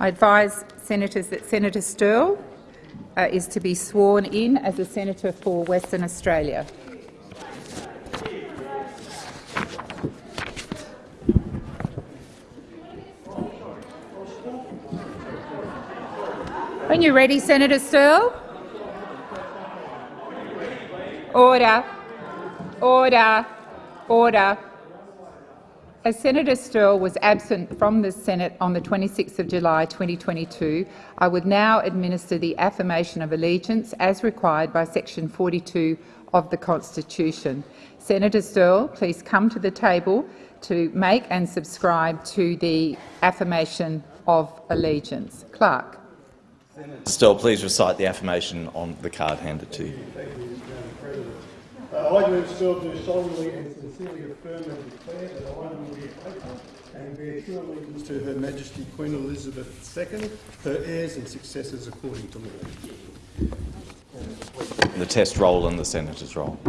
I advise senators that Senator Sterle uh, is to be sworn in as a senator for Western Australia. When you're ready, Senator Sterle. Order. Order. Order. As Senator Sterle was absent from the Senate on the 26th of July 2022, I would now administer the affirmation of allegiance as required by section 42 of the Constitution. Senator Sterle, please come to the table to make and subscribe to the affirmation of allegiance. Clerk. Sterle, please recite the affirmation on the card handed to you. I, do Sterle, do solemnly and sincerely affirm and declare that I will be faithful and bear true allegiance to Her Majesty Queen Elizabeth II, her heirs and successors according to law. The test roll and the senator's roll.